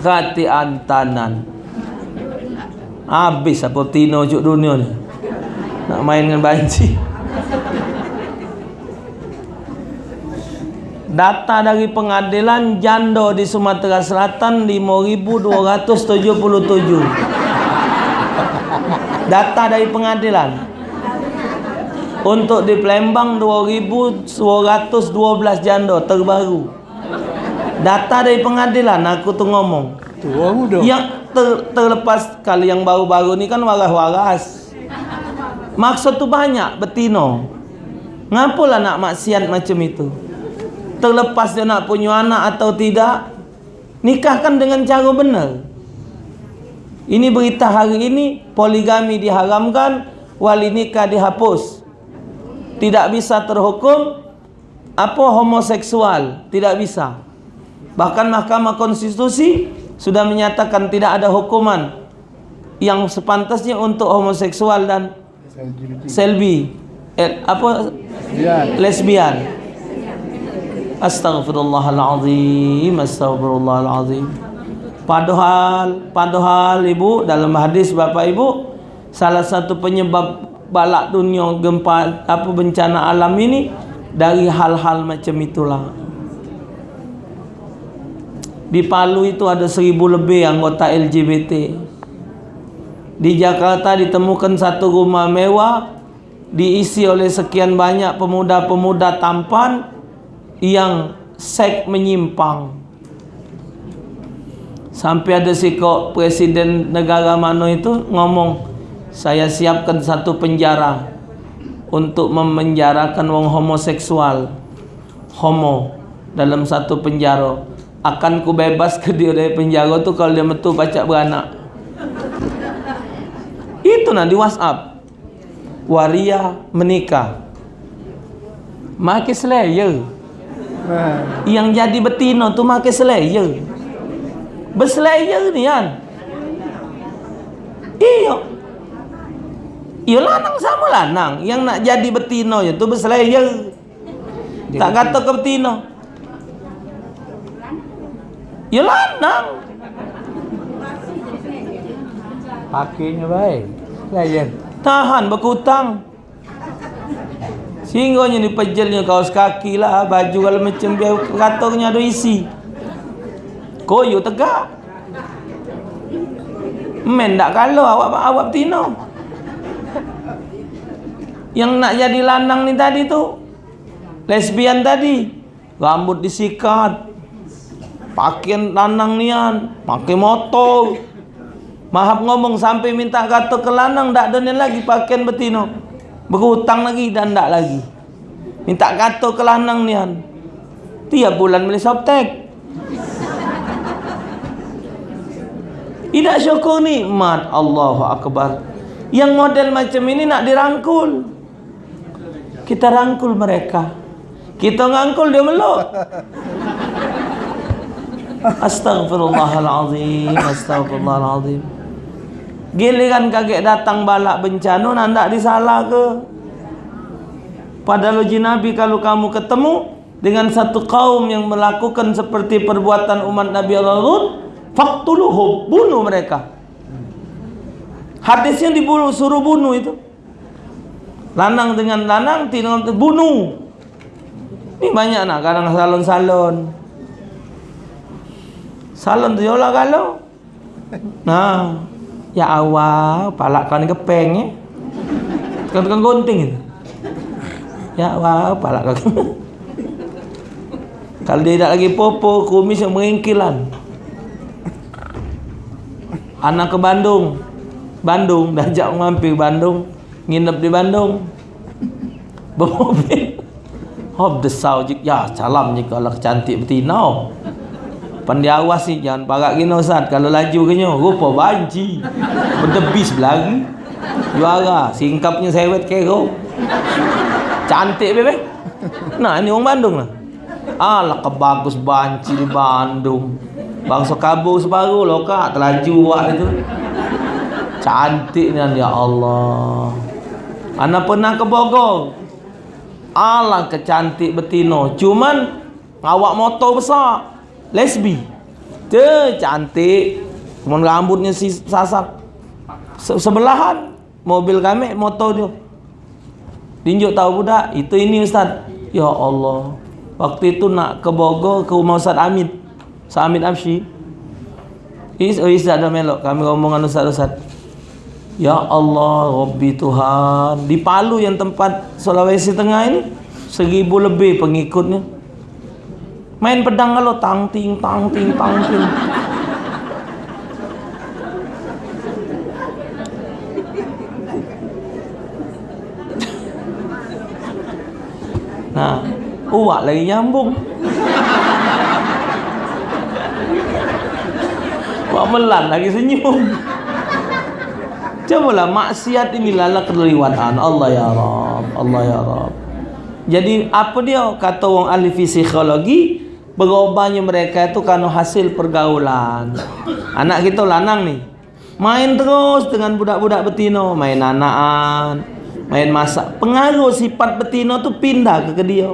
Kati antanan. Habis apa tino juk dunia ni. Nak main dengan banci. Data dari pengadilan jando di Sumatera Selatan 5277. Data dari pengadilan. Untuk di Palembang 2212 jando terbaru. Data dari pengadilan aku tu ngomong. Yang ter, terlepas kali yang baru-baru ni kan waras-waras. Maksud tu banyak betino. Ngapalah nak maksiat macam itu? Terlepas dia nak punya anak atau tidak, nikahkan dengan cara benar. Ini berita hari ini poligami diharamkan, wali nikah dihapus. Tidak bisa terhukum apa homoseksual, tidak bisa. Bahkan Mahkamah Konstitusi sudah menyatakan tidak ada hukuman yang sepantasnya untuk homoseksual dan selbi eh, apa lesbian. Astaghfirullahalazim, astaghfirullahalazim. Padahal, padahal ibu dalam hadis Bapak Ibu, salah satu penyebab balak dunia gempa apa bencana alam ini dari hal-hal macam itulah. Di Palu itu ada seribu lebih anggota LGBT. Di Jakarta ditemukan satu rumah mewah diisi oleh sekian banyak pemuda-pemuda tampan yang sek menyimpang. Sampai ada si kok presiden negara mana itu ngomong saya siapkan satu penjara untuk memenjarakan wong homoseksual homo dalam satu penjara. Akan ku bebas ke dia dari penjara tu kalau dia metu pacak beranak. Itu nanti whatsapp. Waria menikah. Makin selaya yang jadi betina tu makan selaya. Berselaya ni kan. Iya. Iya lanang sama lanang. Yang nak jadi betina tu berselaya. Tak kata ke betina. Ya lanang. Pakainya baik. Layan. Tahan berkutang. Sehingga ni pejelnya kaos kaki lah Baju kalau macam biar katongnya ada isi. Koyo tegak. Men tak kalau awak awak tino Yang nak jadi lanang ni tadi tu Lesbian tadi. Rambut disikat. Pakaian lanang nian Pakai motor. Mahap ngomong sampai minta kata ke lanang Tak ada lagi pakaian betino berhutang lagi dan tak lagi. Minta kata ke lanang ni kan tiap bulan beli softtek tidak syukur nikmat Allahu Akbar. Yang model macam ini nak dirangkul. Kita rangkul mereka. Kita ngangkul dia meluk. Astaghfirullahalazim Astaghfirullahalazim Giliran kaget datang balak bencana nak tak disalah ke? Padahal uji Nabi kalau kamu ketemu dengan satu kaum yang melakukan seperti perbuatan umat Nabi Allah faktuluhum bunuh mereka. Hadisnya dibunuh suruh bunuh itu. Lanang dengan lanang tidak bunuh. Ini banyak nak kadang salon-salon. Salon tu yola kalau. Nah, Ya awal, palak kau ni kepeng eh. Tukang tukang gunting itu. Ya wah apa lah kau. <laughs> Kalau dia tak lagi popo, kumis yang mengingkilan. Anak ke Bandung. Bandung, dah ajak mampir Bandung. Nginep di Bandung. Bermobil. Hop desau je. Ya, salam je kalau cantik betina. Pandai awas ni, jangan parak gini Ustaz. Kalau laju ke nyo, rupa banci. Berdebis belagi. Juara, singkapnya sewet kero. Cantik bebe. Nah, ini orang Bandung lah. Alah kebagus banci di Bandung. Bangsa kabur separuh loh kak terlaju buat itu. Cantik ni ya Allah. Ana pernah ke Bogor. Alah kecantik betino. Cuman awak motor besar. Lesbi. Cantik. Cuman rambutnya si sasak. Se sebelahan. Mobil kami motor dia. Tinjuk tahu budak. Itu ini Ustaz. Ya Allah. Waktu itu nak ke Bogor ke rumah Ustaz Amit. Ustaz Amit Absyi. Is, oh Ustaz dah melok. Kami ngomong dengan Ustaz-Ustaz. Ya Allah, Rabbi Tuhan. Di Palu yang tempat Sulawesi Tengah ini. Seribu lebih pengikutnya. Main pedang kalau tang ting tang ting tang ting. Nah, Uwak lagi nyambung. Wak melan lagi senyum? Cobalah maksiat ini lala kelewatan Allah ya Rab Allah ya Rab Jadi apa dia? Kata orang ahli psikologi Berubahnya mereka itu kan hasil pergaulan Anak kita lanang nih Main terus dengan budak-budak betino Main anakan Main masak Pengaruh sifat betino tu pindah ke, dia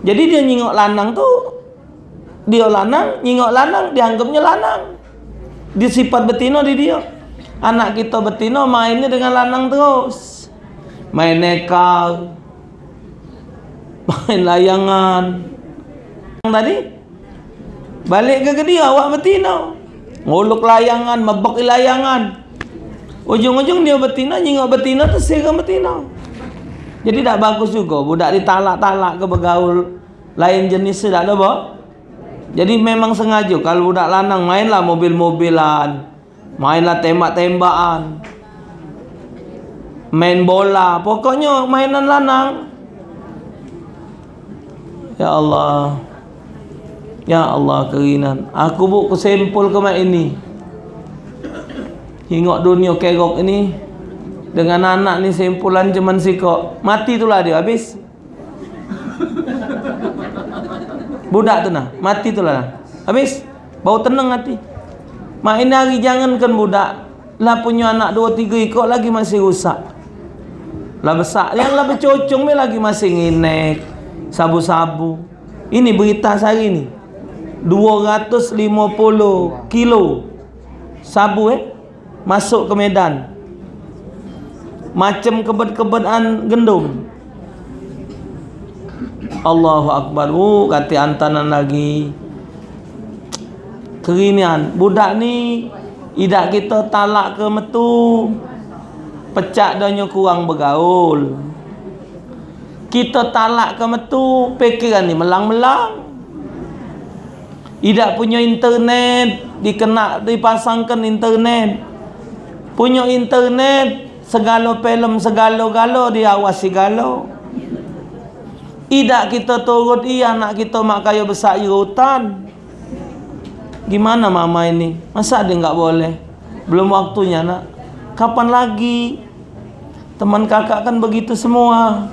jadi dia nyingok lanang tu dia lanang, nyingok lanang dianggapnya lanang. Dia sifat betina di dia. Anak kita betina mainnya dengan lanang terus. Main nekal. Main layangan. Tadi balik ke, dia awak betina. Nguluk layangan, mebok layangan. Ujung-ujung dia betina nyingok betina serang betina. Jadi tak bagus juga budak ditalak-talak ke bergaul lain jenis tak ada apa. Jadi memang sengaja kalau budak lanang mainlah mobil-mobilan, mainlah tembak-tembakan. Main bola, pokoknya mainan lanang. Ya Allah. Ya Allah keringan. Aku buat kesempul ke ini. Tengok dunia kerok ini. Dengan anak ni simpulan cuman sikok. Mati itulah dia habis. Budak tu nah mati itulah habis. Bau tenang hati. Mak ini hari jangankan budak. Lah punya anak dua tiga ikut lagi masih rusak. Lah besar yang lah bercocong lagi masih nginek. Sabu-sabu. Ini berita sehari ni 250 kilo sabu eh masuk ke Medan. Macam kebet-kebetan gendum. Allahu Akbar. Uh, kata antanan lagi. Kerinian. Budak ni idak kita talak ke metu pecak danya kurang bergaul. Kita talak ke metu pikiran ni melang-melang idak punya internet dikena dipasangkan internet. Punya internet segala film segala-gala dia awasi galo. Idak kita turut i anak kita mak kaya besar i hutan. Gimana mama ini? Masa dia enggak boleh? Belum waktunya nak. Kapan lagi? Teman kakak kan begitu semua.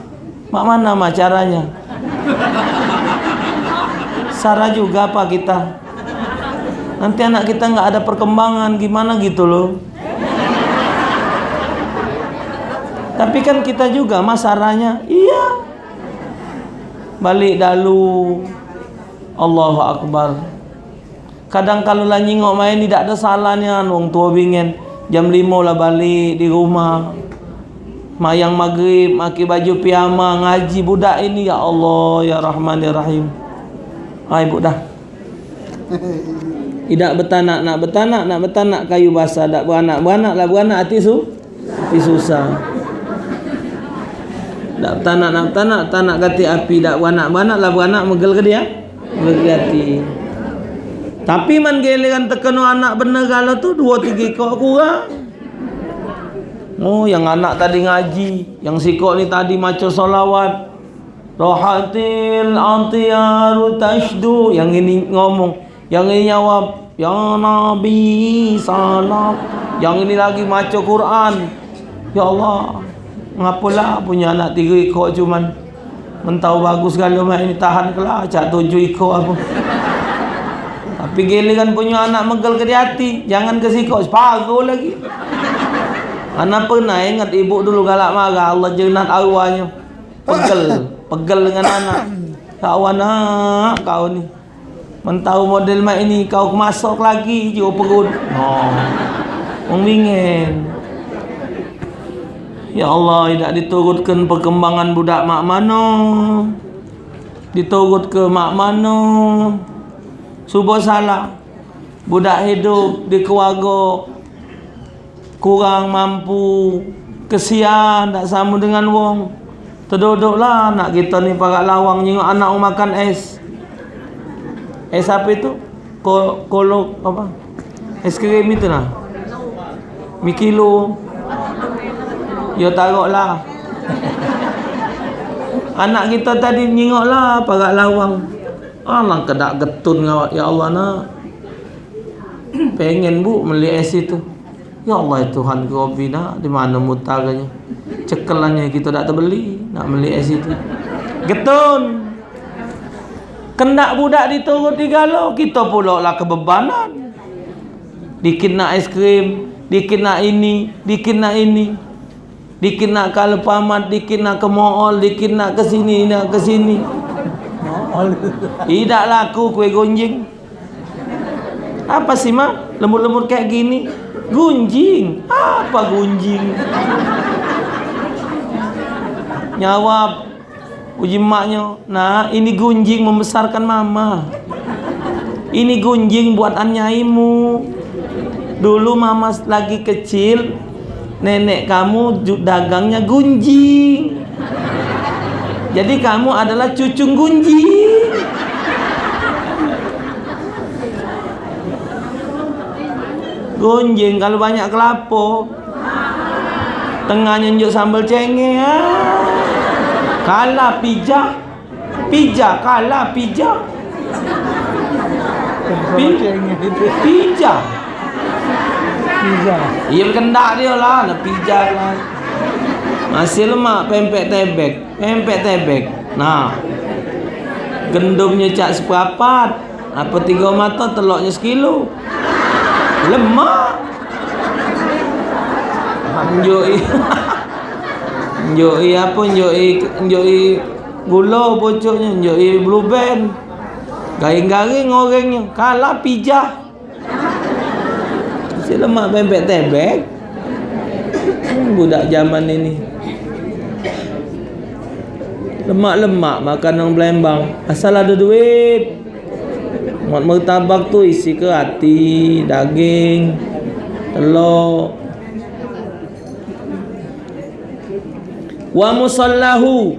Mak mana mak caranya Sarah juga apa kita nanti anak kita enggak ada perkembangan gimana gitu loh Tapi kan kita juga masaranya, iya. Balik dalu. Allahu Akbar. Kadang kalau lah nyingok main tidak ada salahnya wong tua bingen. Jam lima lah balik di rumah. Mayang maghrib, maki baju piyama, ngaji budak ini ya Allah ya Rahman ya Rahim. Hai budak. Tidak <laughs> betanak nak betanak nak betanak kayu basah tak beranak beranak lah beranak hati su hati susah Tak tanak nak tanak tanak kati api dak beranak beranak lah beranak megel ke dia? Megel hati. Tapi man giliran tekenu anak bener kalau tu dua tiga kok kurang. Oh yang anak tadi ngaji, yang sikok ni tadi maca solawat. Rohatil antiyaru tashdu. Yang ini ngomong, yang ini jawab Ya Nabi salam. Yang ini lagi maca Quran. Ya Allah Ngapalah punya anak tiga ikut cuman Mentau bagus kalau mak ini tahan kelah Cak tujuh ikut apa. Tapi giliran punya anak megel ke hati Jangan ke sikok separuh lagi. Anak pernah ingat ibu dulu galak marah Allah jenat awalnya Pegel Pegel dengan anak Kawan nak kau ni Mentau model mak ini kau masuk lagi juga perut. Oh. Mengingin. Ya Allah, tidak diturutkan perkembangan budak mak mano. Diturut ke mak mano. Subuh salah. Budak hidup di keluarga kurang mampu kesian tak sama dengan wong terduduklah anak kita ni parak lawang nyengok anak makan es Es apa itu? Ko kolok apa? Es krim itu lah. Mi kilo. Ya taruhlah. <laughs> Anak kita tadi nyingoklah parak lawang. Allah kedak getun ngawak ya Allah nak. Pengen bu beli es itu. Ya Allah Tuhan Rabbi nak di mana mutaranya. Cekelannya kita tak terbeli nak beli es itu. Getun. Kendak budak diturut digalo Kita pula lah kebebanan Dikit nak es krim Dikit nak ini Dikit nak ini Dikit nak ke Alpamat Dikit nak ke mall Dikit nak ke sini Nak ke sini Tidak laku kue gunjing Apa sih mak? Lembut-lembut kayak gini Gunjing Apa gunjing? Nyawab Uji maknya Nah ini gunjing membesarkan mama. Ini gunjing buat anyaimu Dulu mama lagi kecil Nenek kamu dagangnya gunjing. Jadi kamu adalah cucung gunjing. Gunjing kalau banyak kelapa. Tengahnya njuk sambal cengeng ah. Kalah pijak. Pijak kalah Pijak. Pijak Pijak. Ia berkendak dia lah Nak pijak lah. Masih lemak pempek tebek Pempek tebek Nah. Gendumnya cak sepapat. Apa tiga mata teloknya sekilo. Lemak. Anjoi <laughs> Njoi apa njoi njoi gula pucuknya njoi blue band. Garing-garing orangnya kalah pijah. Si lemak bebek tebek. Budak zaman ini. Lemak-lemak makan orang Palembang. Asal ada duit. Mat mertabak tu isi ke hati, daging, telur, wa musallahu.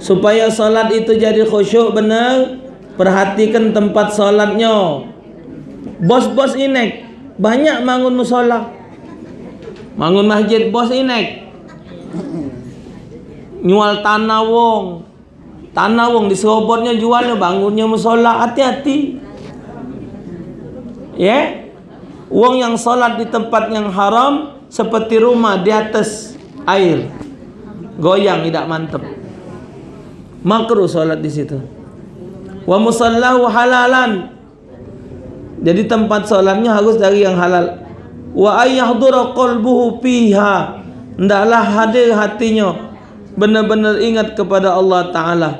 Supaya salat itu jadi khusyuk benar. Perhatikan tempat salatnya. Bos-bos inek banyak bangun musola. Bangun masjid bos inek. Nyual tanah wong. Tanah wong di serobotnya jualnya bangunnya musola. Hati-hati. Ya? Yeah? wong yang salat di tempat yang haram seperti rumah di atas air goyang tidak mantap makruh solat di situ. Wa musallahu halalan. Jadi tempat solatnya harus dari yang halal. Wa ayyahdura qalbuhu fiha. Hendaklah hadir hatinya. Benar-benar ingat kepada Allah taala.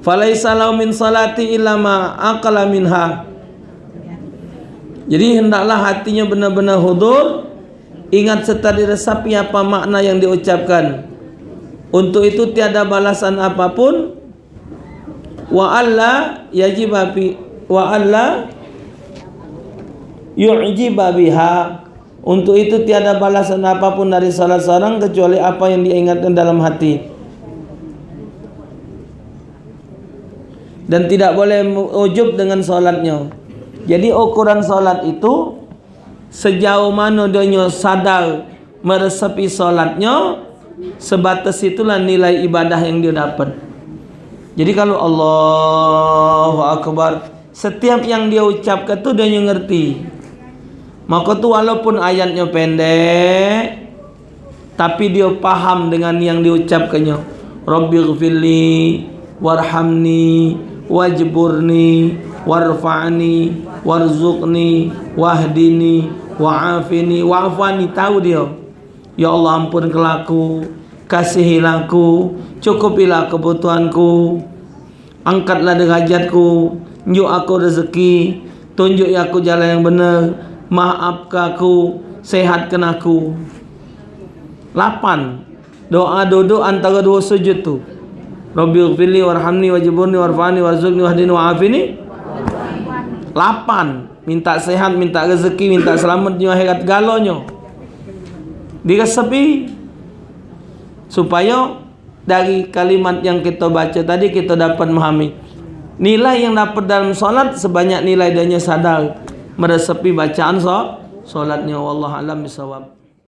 Falaisa lahu min salati illa ma aqala minha. Jadi hendaklah hatinya benar-benar hudur Ingat serta diresapi apa makna yang diucapkan Untuk itu tiada balasan apapun Wa alla yajibabi Wa alla Yu'jiba biha Untuk itu tiada balasan apapun dari salah seorang kecuali apa yang dia ingatkan dalam hati. Dan tidak boleh ujub dengan solatnya. Jadi ukuran solat itu sejauh mana dia sadar meresapi solatnya sebatas itulah nilai ibadah yang dia dapat. Jadi kalau Allahu Akbar setiap yang dia ucapkan tu dia ngerti. Maka tu walaupun ayatnya pendek tapi dia paham dengan yang diucapkannya. Rabbighfirli warhamni wajburni warfa'ni warzuqni wahdini wa'afini wa'afani tahu dia. Ya Allah ampun kelaku kasihilah aku, cukupilah kebutuhanku, angkatlah derajatku, tunjuk aku rezeki, tunjuk aku jalan yang benar, maafkan aku, sehatkan aku. Lapan doa duduk antara dua sujud tu. Rabbi ighfirli warhamni wajburni warfani warzuqni wahdini wa'afini. Lapan. Minta sehat, minta rezeki, minta selamat di akhirat. Galonyo. Diresepi. Supaya dari kalimat yang kita baca tadi kita dapat memahami. Nilai yang dapat dalam solat sebanyak nilai danya sadar. Meresapi bacaan solatnya. Wallahu alam bisawab